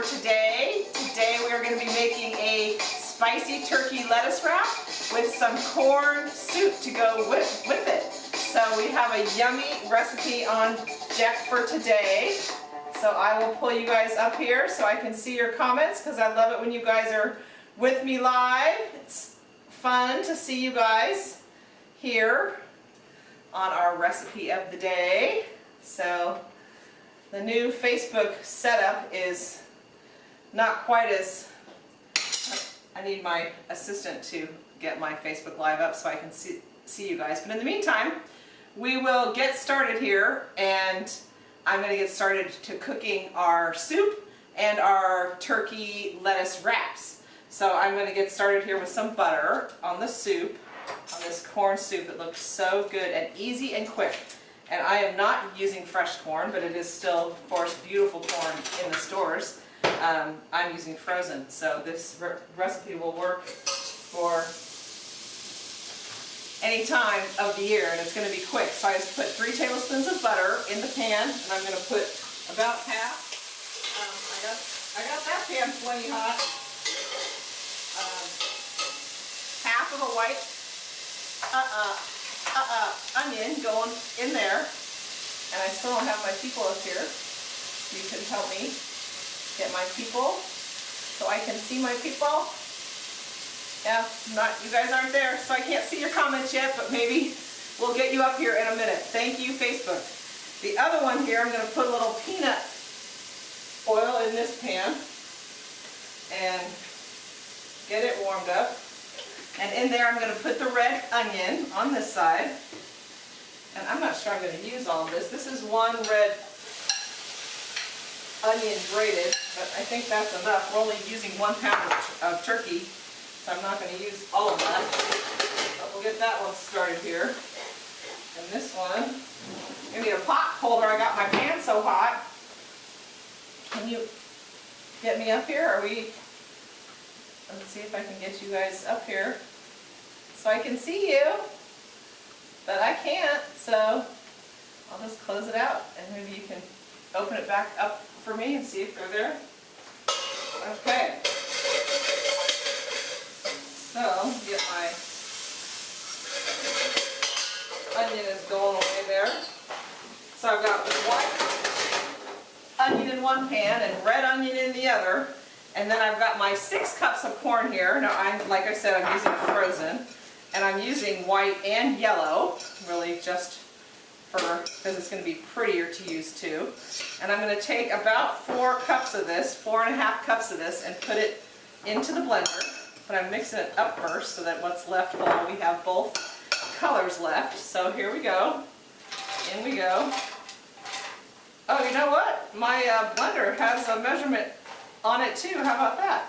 for today. Today we are going to be making a spicy turkey lettuce wrap with some corn soup to go with, with it. So we have a yummy recipe on deck for today. So I will pull you guys up here so I can see your comments because I love it when you guys are with me live. It's fun to see you guys here on our recipe of the day. So the new Facebook setup is not quite as, I need my assistant to get my Facebook Live up so I can see, see you guys. But in the meantime, we will get started here and I'm going to get started to cooking our soup and our turkey lettuce wraps. So I'm going to get started here with some butter on the soup, on this corn soup that looks so good and easy and quick. And I am not using fresh corn, but it is still, of course, beautiful corn in the stores. Um, I'm using frozen, so this re recipe will work for any time of the year, and it's going to be quick. So I just put three tablespoons of butter in the pan, and I'm going to put about half. Um, I got I got that pan plenty hot. Um, half of a white uh-uh uh, onion going in there. And I still don't have my people up here. You can help me get my people so I can see my people. Yeah, not you guys aren't there, so I can't see your comments yet, but maybe we'll get you up here in a minute. Thank you, Facebook. The other one here, I'm going to put a little peanut oil in this pan and get it warmed up. And in there I'm going to put the red onion on this side. And I'm not sure I'm going to use all this. This is one red onion grated, but I think that's enough. We're only using one pound of, turkey, so I'm not going to use all of that. But we'll get that one started here. And this one, I need a pot holder. I got my pan so hot. Can you get me up here? Are we Let's see if I can get you guys up here so I can see you. But I can't, so I'll just close it out and maybe you can open it back up for me and see if they're there. Okay. So, get my onion is going away there. So I've got white onion in one pan and red onion in the other. And then I've got my six cups of corn here. Now, I'm, like I said, I'm using frozen. And I'm using white and yellow, really just because it's going to be prettier to use too. And I'm going to take about four cups of this, four and a half cups of this, and put it into the blender. But I'm mixing it up first so that what's left will we have both colors left. So here we go. In we go. Oh, you know what? My uh, blender has a measurement on it too. How about that?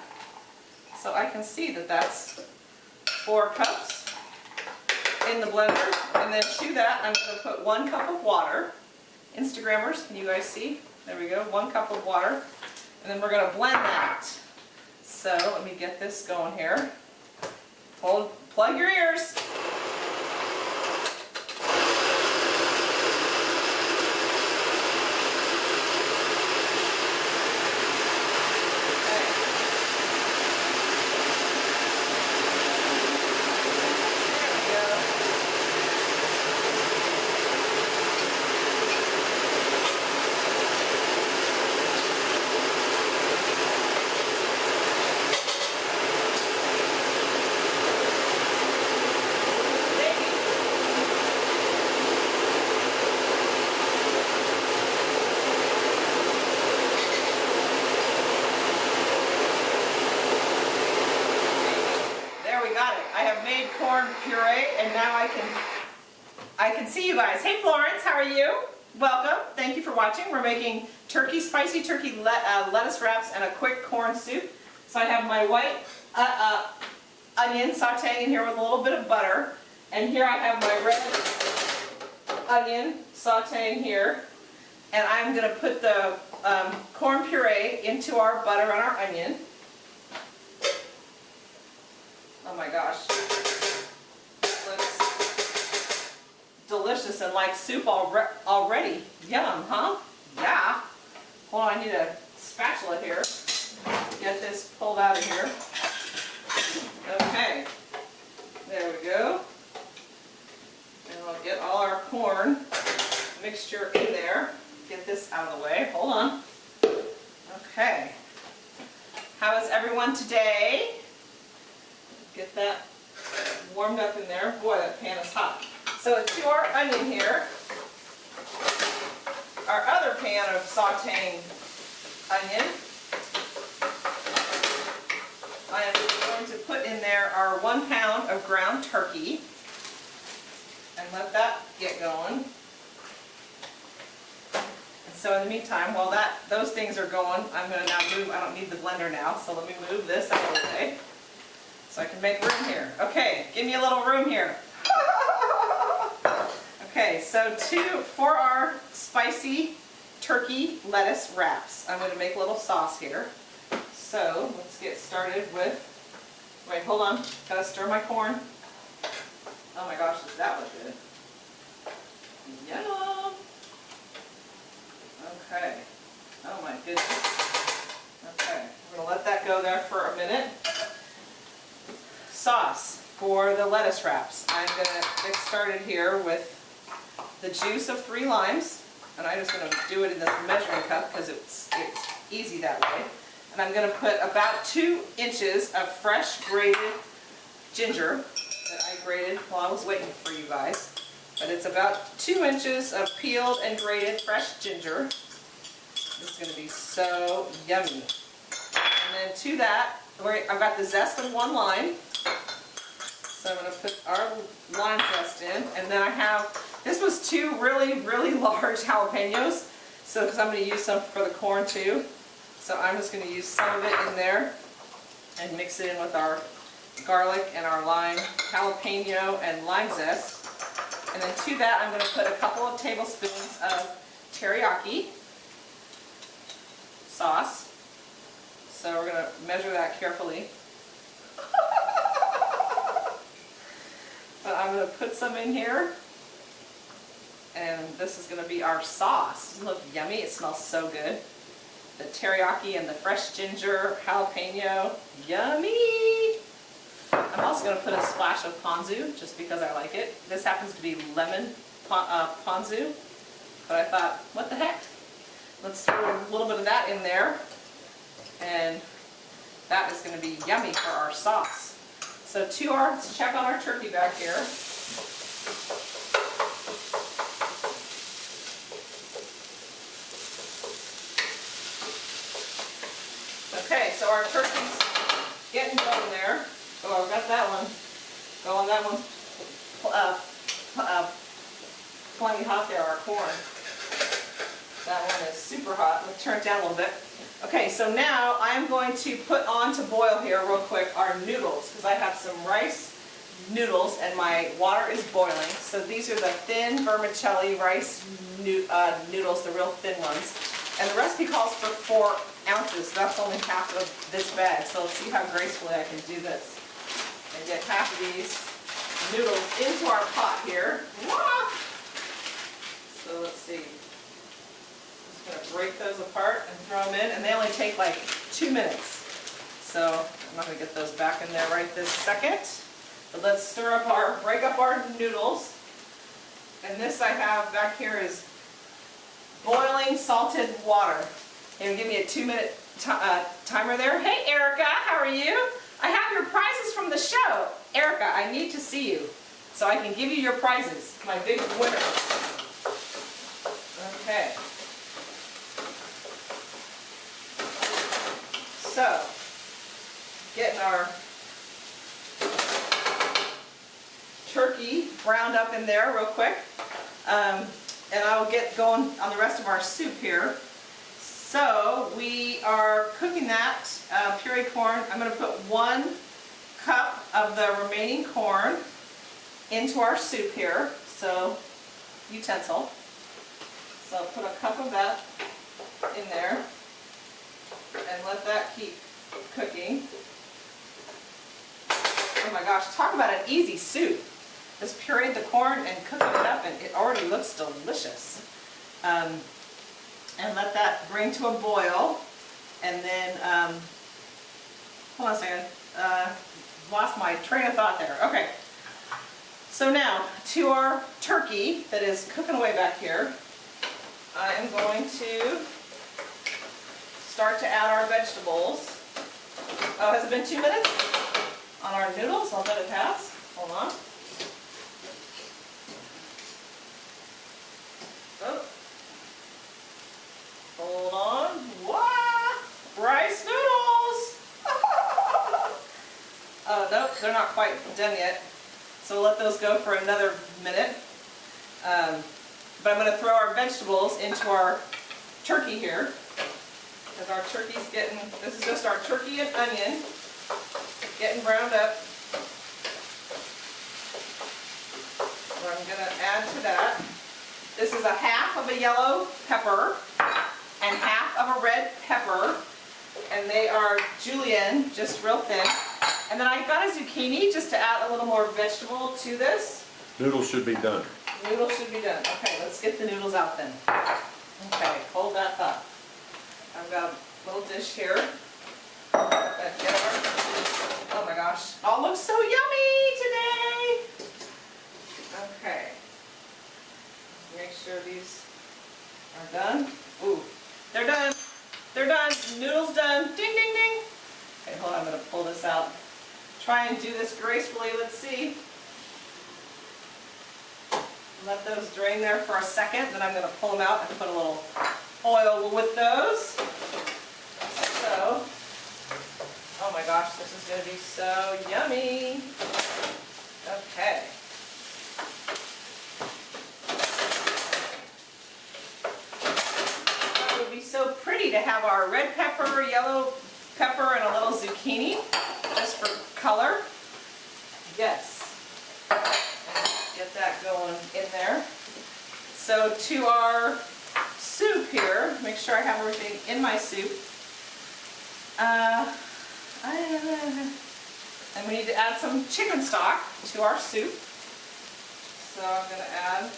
So I can see that that's four cups in the blender. And then to that, I'm going to put one cup of water. Instagrammers, can you guys see? There we go, one cup of water. And then we're going to blend that. So let me get this going here. Hold, plug your ears. puree and now I can I can see you guys. Hey Florence, how are you? Welcome. Thank you for watching. We're making turkey, spicy turkey le uh, lettuce wraps and a quick corn soup. So I have my white uh, uh, onion sauteing in here with a little bit of butter. And here I have my red onion sauteing here. And I'm going to put the um, corn puree into our butter and our onion. Oh my gosh delicious and like soup already. Yum, huh? Yeah. hold on, I need a spatula here. Get this pulled out of here. Okay, there we go. And we'll get all our corn mixture in there. Get this out of the way, hold on. Okay. How is everyone today? Get that warmed up in there. Boy, that pan is hot. So to our onion here, our other pan of sauteing onion, I am going to put in there our one pound of ground turkey and let that get going. And so in the meantime, while that those things are going, I'm going to now move, I don't need the blender now, so let me move this out of the way so I can make room here. Okay, give me a little room here. Okay, so two, for our spicy turkey lettuce wraps, I'm going to make a little sauce here. So let's get started with, wait, hold on, gotta stir my corn. Oh my gosh, that look good? Yum! Okay, oh my goodness. Okay, we're gonna let that go there for a minute. Sauce for the lettuce wraps. I'm gonna get started here with the juice of three limes, and I'm just gonna do it in this measuring cup because it's, it's easy that way. And I'm gonna put about two inches of fresh grated ginger that I grated while I was waiting for you guys. But it's about two inches of peeled and grated fresh ginger. This is gonna be so yummy. And then to that, I've got the zest of one lime. So I'm gonna put our lime zest in, and then I have, this was two really, really large jalapenos. So, because I'm gonna use some for the corn too. So I'm just going to use some of it in there and mix it in with our garlic and our lime, jalapeno and lime zest. And then to that I'm going to put a couple of tablespoons of teriyaki sauce. So we're going to measure that carefully. but I'm going to put some in here. And this is going to be our sauce. Doesn't look yummy? It smells so good the teriyaki and the fresh ginger, jalapeno, yummy! I'm also going to put a splash of ponzu just because I like it. This happens to be lemon uh, ponzu, but I thought, what the heck? Let's throw a little bit of that in there, and that is going to be yummy for our sauce. So to our, check on our turkey back here. Okay, so our turkey's getting going there. Oh, I've got that one going. That one's uh, uh, plenty hot there, our corn. That one is super hot. Let's turn it down a little bit. Okay, so now I'm going to put on to boil here real quick our noodles because I have some rice noodles and my water is boiling. So these are the thin vermicelli rice uh, noodles, the real thin ones. And the recipe calls for four ounces, so that's only half of this bag. So let's see how gracefully I can do this. And get half of these noodles into our pot here. So let's see. Just going to break those apart and throw them in. And they only take like two minutes. So I'm not going to get those back in there right this second. But let's stir up our, break up our noodles. And this I have back here is boiling salted water. And give me a two minute uh, timer there. Hey Erica, how are you? I have your prizes from the show. Erica, I need to see you so I can give you your prizes, my big winner. Okay. So, getting our turkey browned up in there real quick. Um, and I'll get going on the rest of our soup here. So we are cooking that uh, puree corn. I'm going to put one cup of the remaining corn into our soup here. So utensil. So I'll put a cup of that in there and let that keep cooking. Oh my gosh, talk about an easy soup. Just pureed the corn and cooking it up and it already looks delicious. Um, and let that bring to a boil. And then, um, hold on a second, uh, lost my train of thought there. Okay. So now, to our turkey that is cooking away back here, I am going to start to add our vegetables. Oh, has it been two minutes? On our noodles, I'll let it pass. Hold on. Oh. Hold on. What? Rice noodles! oh, nope, they're not quite done yet. So we'll let those go for another minute. Um, but I'm going to throw our vegetables into our turkey here. Because our turkey's getting, this is just our turkey and onion getting browned up. What I'm going to add to that, this is a half of a yellow pepper and half of a red pepper. And they are julienne, just real thin. And then I got a zucchini just to add a little more vegetable to this. Noodles should be done. Noodles should be done. Okay, let's get the noodles out then. Okay, hold that thought. I've got a little dish here. Oh my gosh, all looks so yummy today. Okay. Make sure these are done. Ooh, they're done. They're done. Noodles done. Ding, ding, ding. Okay, hold on, I'm gonna pull this out. Try and do this gracefully, let's see. Let those drain there for a second, then I'm going to pull them out and put a little oil with those. So, oh my gosh, this is going to be so yummy. Okay. It would be so pretty to have our red pepper, yellow pepper, and a little zucchini, just for color. Yes get that going in there. So to our soup here, make sure I have everything in my soup. Uh, and we need to add some chicken stock to our soup. So I'm going to add,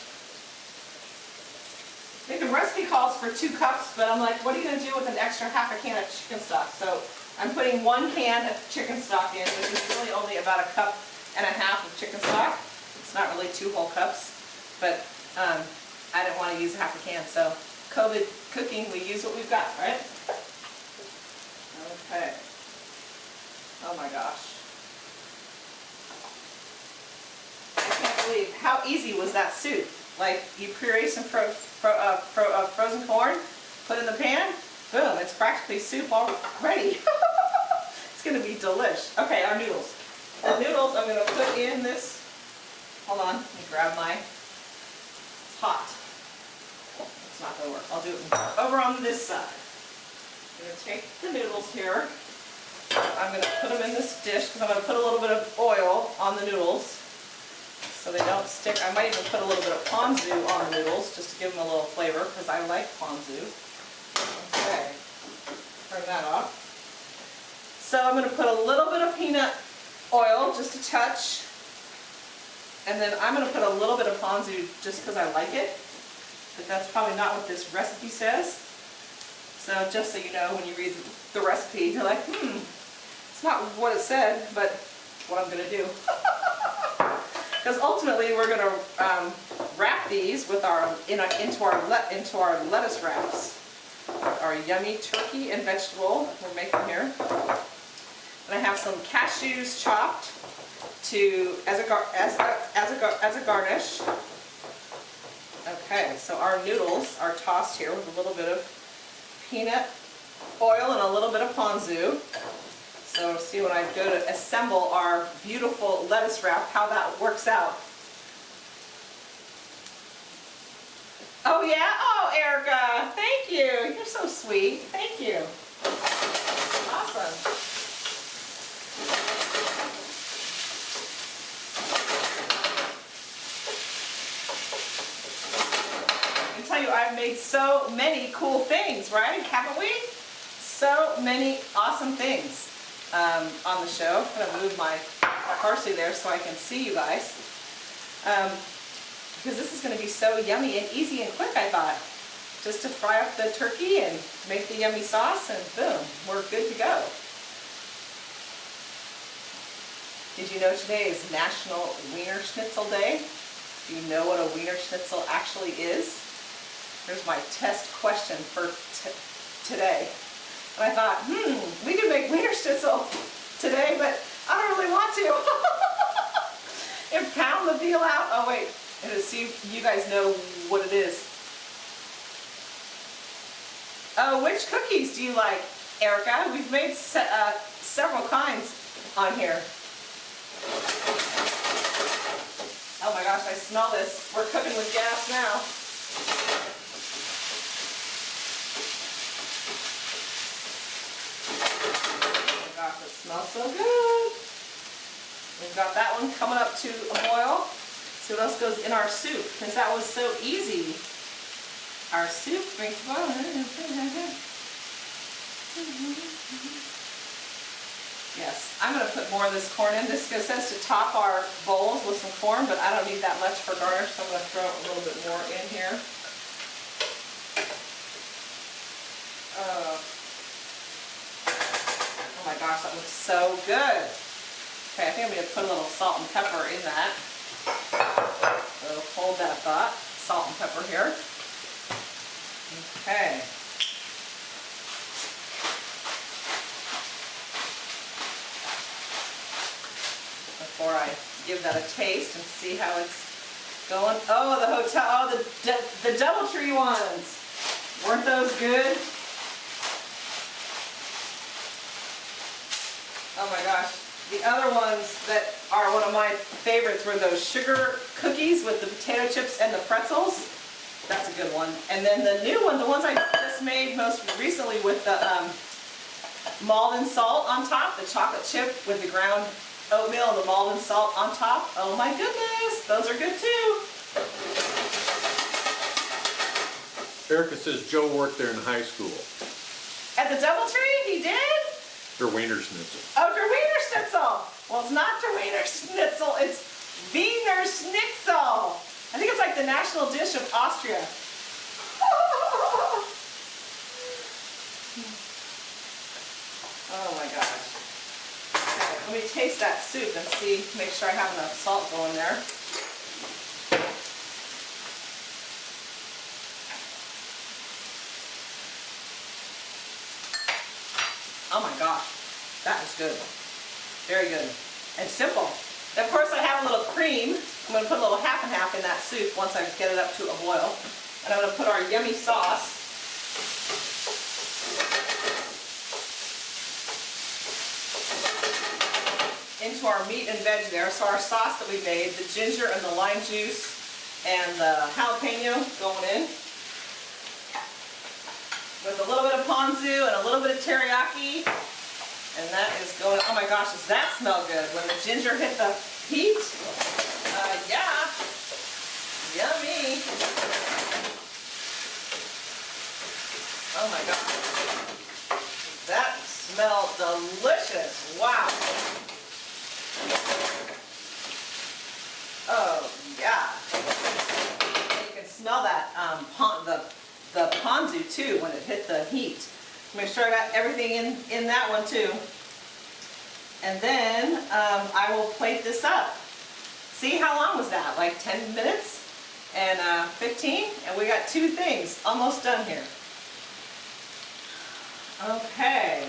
I think the recipe calls for two cups, but I'm like, what are you going to do with an extra half a can of chicken stock? So I'm putting one can of chicken stock in, which is really only about a cup and a half of chicken stock. It's not really two whole cups, but um, I didn't want to use half a can, so COVID cooking, we use what we've got, right? Okay. Oh my gosh. I can't believe how easy was that soup. Like you puree some fro fro uh, fro uh, frozen corn, put in the pan, boom, it's practically soup already. it's going to be delish. Okay, our noodles. The noodles I'm going to put in this Hold on, let me grab my, it's hot. It's not gonna work, I'll do it over on this side. I'm gonna take the noodles here. I'm gonna put them in this dish because I'm gonna put a little bit of oil on the noodles so they don't stick. I might even put a little bit of ponzu on noodles just to give them a little flavor because I like ponzu. Okay, turn that off. So I'm going to put a little bit of peanut oil, just a touch, and then I'm going to put a little bit of ponzu just because I like it. But that's probably not what this recipe says. So just so you know, when you read the recipe, you're like, hmm, it's not what it said, but what I'm going to do. Because ultimately we're going to um, wrap these with our in a, into our into our lettuce wraps. Our yummy turkey and vegetable we're making here. And I have some cashews chopped to as a as a, as a as a garnish. Okay, so our noodles are tossed here with a little bit of peanut oil and a little bit of ponzu. So see when I go to assemble our beautiful lettuce wrap, how that works out. Oh yeah? Oh, Erica, thank you. You're so sweet. Thank you. Awesome. Can tell you I've made so many cool things, right? Haven't we? So many awesome things um, on the show. I'm going to move my parsley there so I can see you guys. Um, because this is going to be so yummy and easy and quick, I thought. just to fry up the turkey and make the yummy sauce and boom, we're good to go. Did you know today is National Wiener Schnitzel Day? Do you know what a Wiener Schnitzel actually is? Here's my test question for today. And I thought, hmm, we could make Wiener Schnitzel today, but I don't really want to. and pound the veal out. Oh wait, and see you guys know what it is. Oh, which cookies do you like, Erica? We've made se uh, several kinds on here. Oh my gosh, I smell this. We're cooking with gas now. Oh my gosh, it smells so good. We've got that one coming up to a boil. See what else goes in our soup, because that was so easy. Our soup brings boil. Yes, I'm going to put more of this corn in. This says to top our bowls with some corn, but I don't need that much for garnish, so I'm going to throw a little bit more in here. Uh, gosh, that looks so good. Okay, I think I'm going to put a little salt and pepper in that. So hold that thought. Salt and pepper here. Okay. before I give that a taste and see how it's going. Oh, the hotel, oh, the, the Doubletree ones. Weren't those good? Oh my gosh. The other ones that are one of my favorites were those sugar cookies with the potato chips and the pretzels. That's a good one. And then the new one, the ones I just made most recently with the um, Maldon salt on top, the chocolate chip with the ground oatmeal and the Maldon salt on top. Oh my goodness, those are good too. Erica says Joe worked there in high school. At the Doubletree? He did? Der Wiener Schnitzel. Oh, Der Wiener Schnitzel. Well, it's not Der Wiener Schnitzel, it's Wiener Schnitzel. I think it's like the national dish of Austria. oh my gosh. Let me taste that soup and see, make sure I have enough salt going there. Oh my gosh, that is good. Very good. And simple. of course I have a little cream. I'm going to put a little half and half in that soup once I get it up to a boil. And I'm going to put our yummy sauce into our meat and veg there. So our sauce that we made, the ginger and the lime juice and the jalapeno going in. With a little bit of ponzu and a little bit of teriyaki. And that is going, oh my gosh, does that smell good? When the ginger hit the heat, uh, yeah, yummy. Oh my god. That smelled delicious. Wow. Oh, yeah. you can smell that, um, pon the, the ponzu too when it hit the heat. Make sure I got everything in, in that one too. And then um, I will plate this up. See how long was that? Like 10 minutes and uh, 15? And we got two things almost done here. Okay.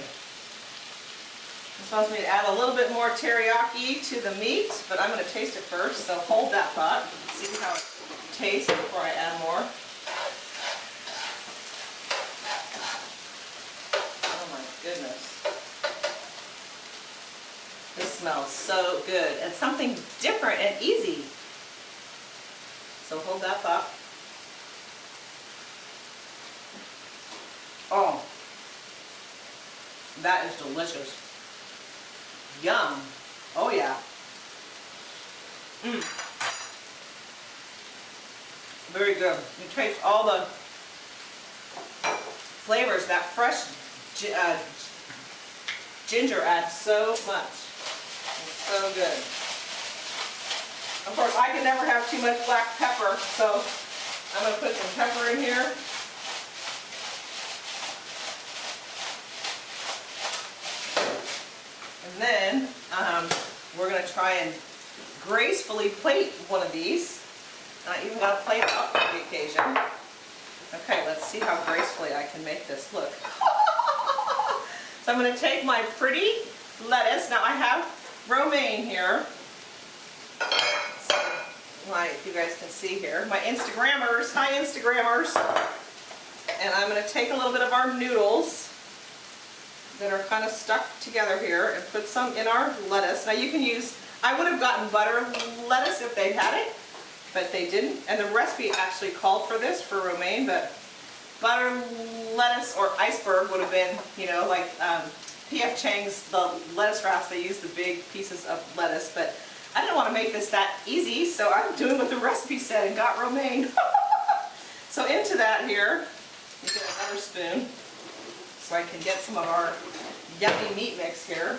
This wants me to add a little bit more teriyaki to the meat, but I'm going to taste it first, so hold that thought. See how it tastes before I add more. Oh my goodness. This smells so good and something different and easy. So hold that thought. Oh, that is delicious. Yum. Oh yeah. Mmm. Very good. You taste all the flavors. That fresh uh, ginger adds so much. So good. Of course, I can never have too much black pepper, so I'm going to put some pepper in here. And then um, we're going to try and gracefully plate one of these. I even got a plate out for the occasion. Okay, let's see how gracefully I can make this look. so I'm going to take my pretty lettuce. Now I have romaine here. So, my, you guys can see here, my Instagrammers, hi Instagrammers. And I'm gonna take a little bit of our noodles that are kind of stuck together here and put some in our lettuce. Now you can use, I would have gotten butter lettuce if they had it, but they didn't. And the recipe actually called for this, for romaine, but butter lettuce or iceberg would have been, you know, like um, P.F. Chang's, the lettuce wraps, they use the big pieces of lettuce, but I didn't want to make this that easy, so I'm doing what the recipe said and got romaine. so into that here, get another spoon so I can get some of our yummy meat mix here.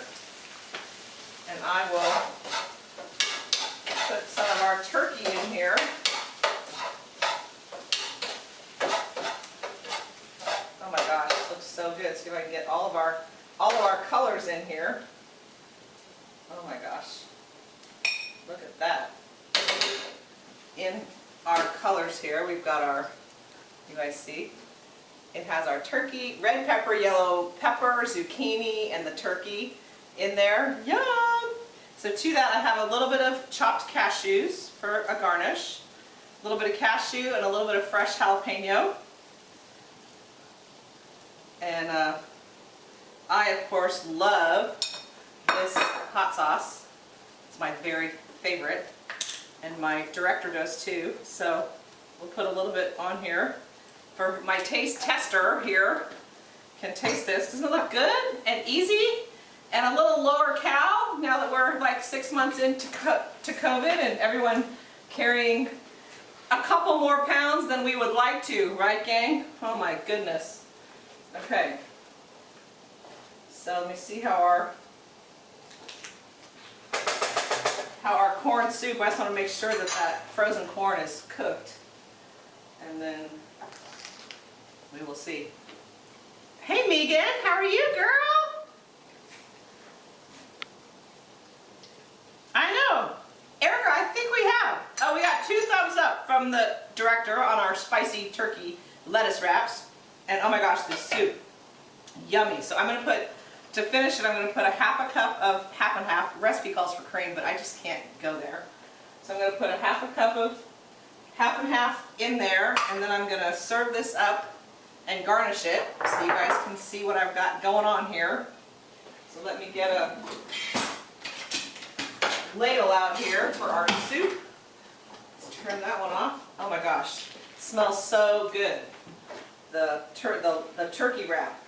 And I will put some of our turkey in here. Oh my gosh, looks so good. See if I can get all of our colors in here. Oh my gosh. Look at that. In our colors here, we've got our, you guys see? It has our turkey, red pepper, yellow pepper, zucchini, and the turkey in there. Yum! So to that I have a little bit of chopped cashews for a garnish, a little bit of cashew and a little bit of fresh jalapeno. And uh, I of course love this hot sauce. It's my very favorite and my director does too. So we'll put a little bit on here for my taste tester here can taste this. Doesn't it look good and easy and a little lower cal now that we're like six months into to COVID and everyone carrying a couple more pounds than we would like to, right gang? Oh my goodness. Okay. So let me see how our how our corn soup, I just want to make sure that that frozen corn is cooked. And then we will see. Hey Megan, how are you girl? I know. Erica, I think we have. Oh, we got two thumbs up from the director on our spicy turkey lettuce wraps. And oh my gosh, this soup, yummy. So I'm going to put, to finish it, I'm going to put a half a cup of half and half. recipe calls for cream, but I just can't go there. So I'm going to put a half a cup of half and half in there, and then I'm going to serve this up and garnish it so you guys can see what I've got going on here. So let me get a ladle out here for our soup. Let's turn that one off. Oh my gosh, it smells so good. The, the, the turkey wrap.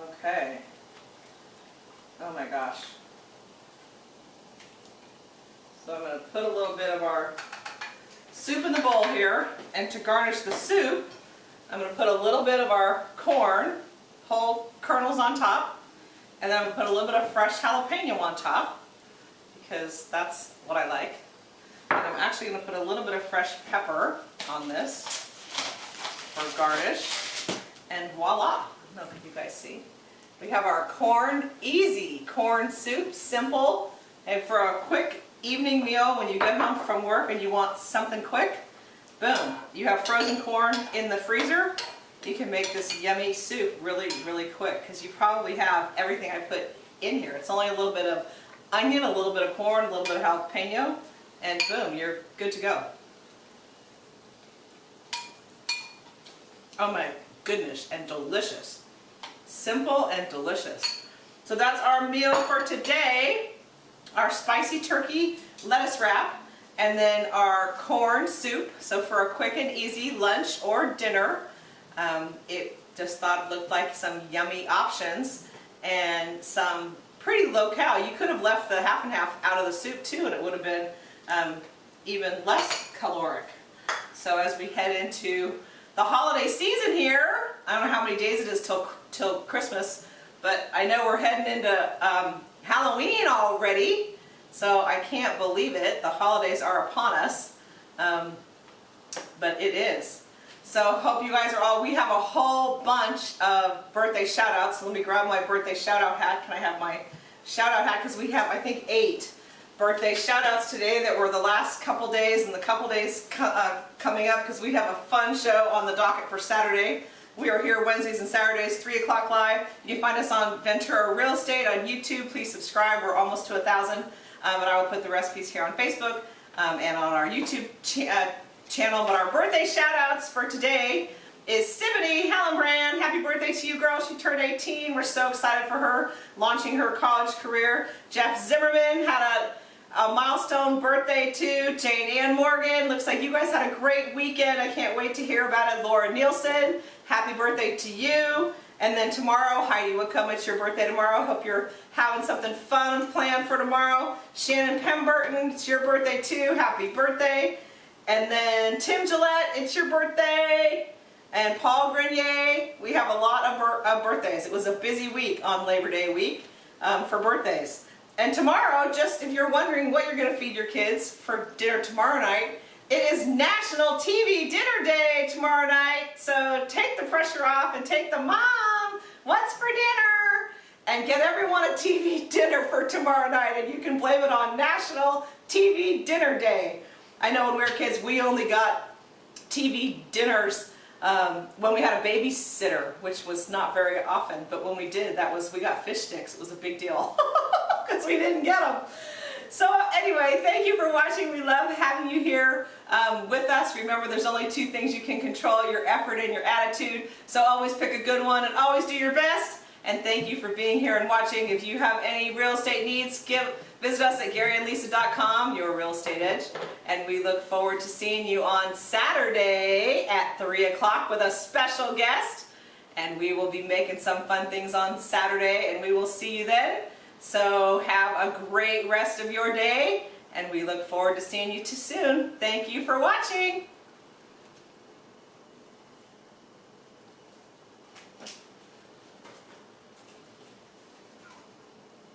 Okay. Oh my gosh. So I'm going to put a little bit of our soup in the bowl here, and to garnish the soup, I'm going to put a little bit of our corn, whole kernels on top, and then I'm going to put a little bit of fresh jalapeno on top, because that's what I like. And I'm actually going to put a little bit of fresh pepper on this for garnish, and voila! Look, you guys see. We have our corn, easy corn soup, simple, and for a quick evening meal when you get home from work and you want something quick, Boom. You have frozen corn in the freezer. You can make this yummy soup really, really quick because you probably have everything I put in here. It's only a little bit of onion, a little bit of corn, a little bit of jalapeno, and boom, you're good to go. Oh my goodness, and delicious. Simple and delicious. So that's our meal for today. Our spicy turkey lettuce wrap and then our corn soup, so for a quick and easy lunch or dinner. Um, it just thought looked like some yummy options and some pretty low cal. You could have left the half and half out of the soup too and it would have been um, even less caloric. So as we head into the holiday season here, I don't know how many days it is till, till Christmas, but I know we're heading into um, Halloween already. So I can't believe it. The holidays are upon us. Um, but it is. So hope you guys are all, we have a whole bunch of birthday shout outs. Let me grab my birthday shout out hat. Can I have my shout out hat because we have, I think, eight birthday shout outs today that were the last couple days and the couple days co- uh, coming up because we have a fun show on the docket for Saturday. We are here Wednesdays and Saturdays, 3 o'clock live. You can find us on Ventura Real Estate on YouTube. Please subscribe. We're almost to a thousand. Um, and I will put the recipes here on Facebook um, and on our YouTube cha- uh, channel. But our birthday shout outs for today is Sibony Hallenbrand. Happy birthday to you, girl. She turned 18. We're so excited for her launching her college career. Jeff Zimmerman had a a milestone birthday too. Jane Ann Morgan, looks like you guys had a great weekend. I can't wait to hear about it. Laura Nielsen, happy birthday to you. And then tomorrow, Heidi Whitcomb, it's your birthday tomorrow. Hope you're having something fun planned for tomorrow. Shannon Pemberton, it's your birthday too. Happy birthday. And then Tim Gillette, it's your birthday. And Paul Grenier, we have a lot of, of birthdays. It was a busy week on Labor Day week um, for birthdays. And tomorrow, just if you're wondering what you're going to feed your kids for dinner tomorrow night, it is National TV Dinner Day tomorrow night. So take the pressure off and take the mom, what's for dinner? And get everyone a TV dinner for tomorrow night. And you can blame it on National TV Dinner Day. I know when we were kids, we only got TV dinners um, when we had a babysitter, which was not very often. But when we did, that was we got fish sticks. It was a big deal because we didn't get them. So anyway, thank you for watching. We love having you here um, with us. Remember, there's only two things you can control, your effort and your attitude. So always pick a good one and always do your best. And thank you for being here and watching. If you have any real estate needs, give, visit us at GaryandLisa.com, your real estate edge. And we look forward to seeing you on Saturday at 3 o'clock with a special guest. And we will be making some fun things on Saturday and we will see you then. So have a great rest of your day and we look forward to seeing you too soon. Thank you for watching.